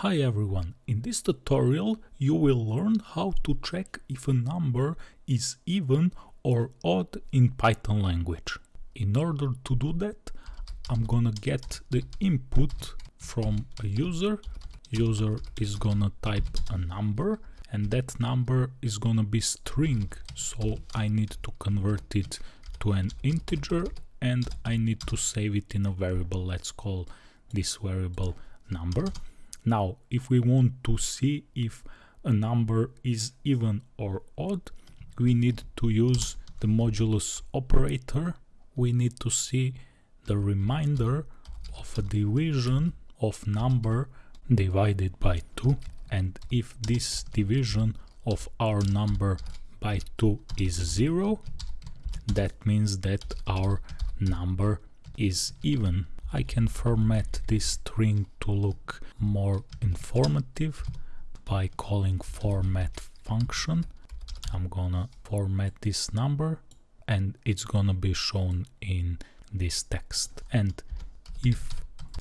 Hi everyone, in this tutorial you will learn how to check if a number is even or odd in Python language. In order to do that, I'm gonna get the input from a user. User is gonna type a number and that number is gonna be string, so I need to convert it to an integer and I need to save it in a variable. Let's call this variable number now, if we want to see if a number is even or odd, we need to use the modulus operator. We need to see the remainder of a division of number divided by 2 and if this division of our number by 2 is 0 that means that our number is even I can format this string to look more informative by calling format function. I'm gonna format this number and it's gonna be shown in this text. And if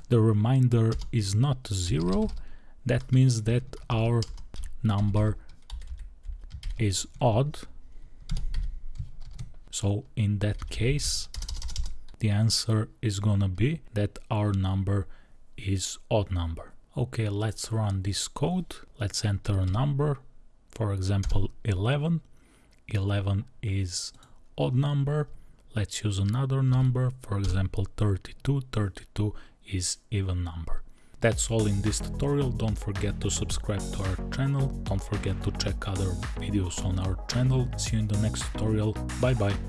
the remainder is not zero, that means that our number is odd. So in that case, the answer is gonna be that our number is odd number. Okay, let's run this code. Let's enter a number, for example 11. 11 is odd number. Let's use another number, for example 32. 32 is even number. That's all in this tutorial. Don't forget to subscribe to our channel. Don't forget to check other videos on our channel. See you in the next tutorial. Bye bye.